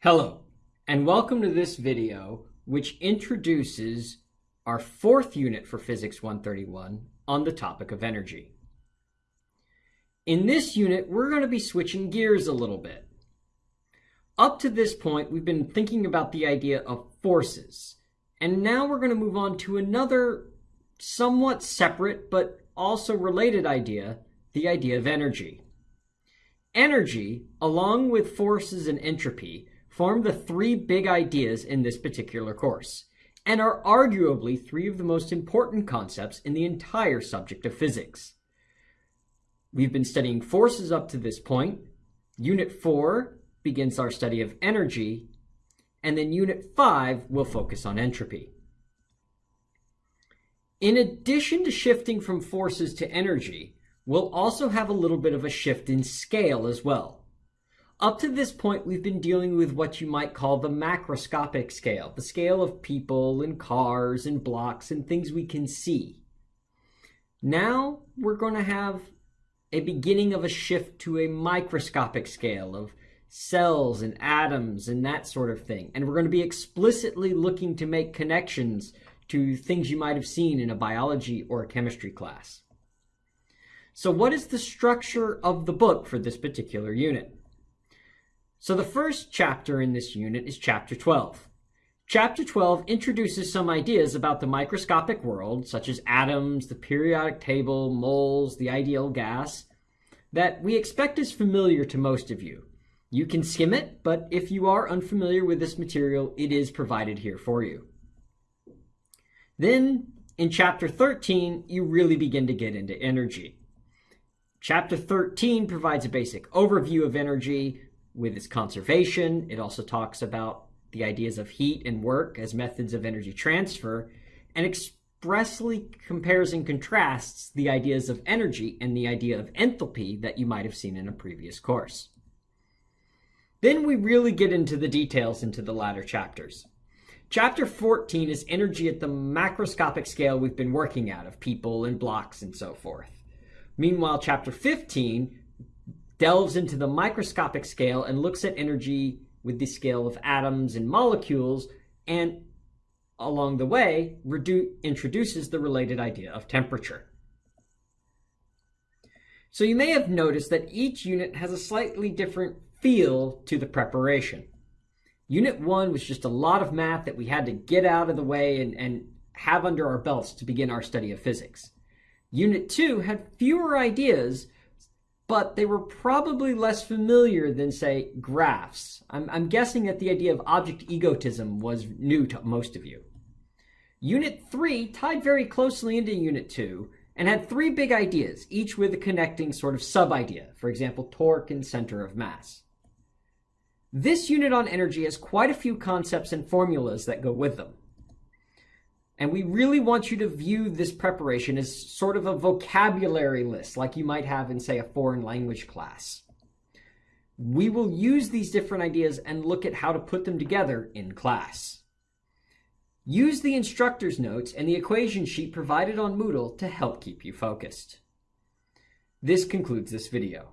Hello, and welcome to this video, which introduces our fourth unit for Physics 131 on the topic of energy. In this unit, we're going to be switching gears a little bit. Up to this point, we've been thinking about the idea of forces, and now we're going to move on to another somewhat separate but also related idea, the idea of energy. Energy, along with forces and entropy, form the three big ideas in this particular course, and are arguably three of the most important concepts in the entire subject of physics. We've been studying forces up to this point. Unit 4 begins our study of energy, and then Unit 5 will focus on entropy. In addition to shifting from forces to energy, we'll also have a little bit of a shift in scale as well. Up to this point, we've been dealing with what you might call the macroscopic scale, the scale of people and cars and blocks and things we can see. Now we're going to have a beginning of a shift to a microscopic scale of cells and atoms and that sort of thing. And we're going to be explicitly looking to make connections to things you might have seen in a biology or a chemistry class. So what is the structure of the book for this particular unit? So the first chapter in this unit is chapter 12. Chapter 12 introduces some ideas about the microscopic world, such as atoms, the periodic table, moles, the ideal gas, that we expect is familiar to most of you. You can skim it, but if you are unfamiliar with this material, it is provided here for you. Then, in chapter 13, you really begin to get into energy. Chapter 13 provides a basic overview of energy, with its conservation. It also talks about the ideas of heat and work as methods of energy transfer and expressly compares and contrasts the ideas of energy and the idea of enthalpy that you might have seen in a previous course. Then we really get into the details into the latter chapters. Chapter 14 is energy at the macroscopic scale we've been working at of people and blocks and so forth. Meanwhile, chapter 15 delves into the microscopic scale and looks at energy with the scale of atoms and molecules, and along the way, introduces the related idea of temperature. So you may have noticed that each unit has a slightly different feel to the preparation. Unit 1 was just a lot of math that we had to get out of the way and, and have under our belts to begin our study of physics. Unit 2 had fewer ideas, but they were probably less familiar than, say, graphs. I'm, I'm, guessing that the idea of object egotism was new to most of you. Unit 3 tied very closely into Unit 2 and had three big ideas, each with a connecting sort of sub-idea, for example, torque and center of mass. This unit on energy has quite a few concepts and formulas that go with them. And we really want you to view this preparation as sort of a vocabulary list, like you might have in, say, a foreign language class. We will use these different ideas and look at how to put them together in class. Use the instructor's notes and the equation sheet provided on Moodle to help keep you focused. This concludes this video.